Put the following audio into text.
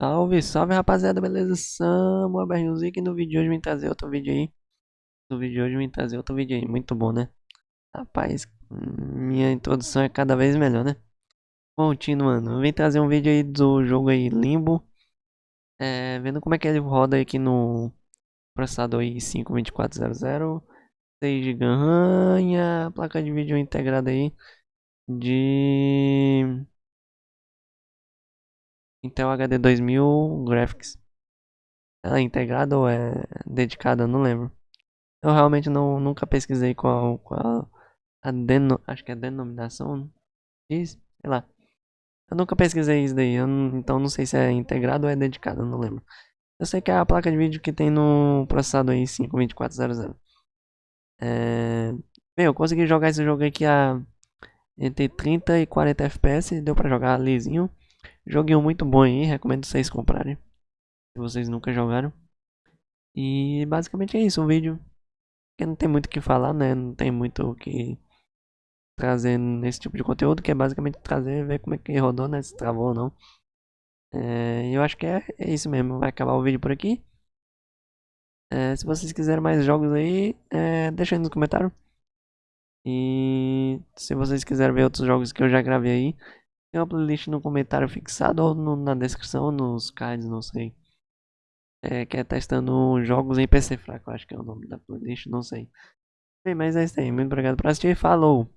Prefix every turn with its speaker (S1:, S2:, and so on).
S1: Salve, salve rapaziada, beleza? Samuel Berrinhozik e no vídeo de hoje vim trazer outro vídeo aí. No vídeo de hoje vim trazer outro vídeo aí, muito bom, né? Rapaz, minha introdução é cada vez melhor, né? Continuando, vim trazer um vídeo aí do jogo aí Limbo. É, vendo como é que ele roda aqui no processador aí 52400. 6 GB RAM, placa de vídeo integrada aí de Intel HD 2000 Graphics. Ela é integrada ou é dedicada? Não lembro. Eu realmente não, nunca pesquisei qual, qual a deno, acho que é denominação diz, sei lá. Eu nunca pesquisei isso daí, então não sei se é integrado ou é dedicado, não lembro. Eu sei que é a placa de vídeo que tem no processador aí 52400. É... Bem, eu consegui jogar esse jogo aqui a entre 30 e 40 FPS, deu pra jogar lisinho. Joguinho muito bom aí, recomendo vocês comprarem. Se vocês nunca jogaram. E basicamente é isso o vídeo. Porque não tem muito o que falar, né? Não tem muito o que trazer nesse tipo de conteúdo, que é basicamente trazer, ver como é que rodou, né? Se travou ou não. É, eu acho que é, é isso mesmo. Vai acabar o vídeo por aqui. É, se vocês quiserem mais jogos aí, é, deixa aí nos comentários. E se vocês quiserem ver outros jogos que eu já gravei aí, tem uma playlist no comentário fixado ou no, na descrição, nos cards, não sei. É, que é testando jogos em PC fraco, acho que é o nome da playlist, não sei. Bem, mas é isso aí. Muito obrigado por assistir. Falou!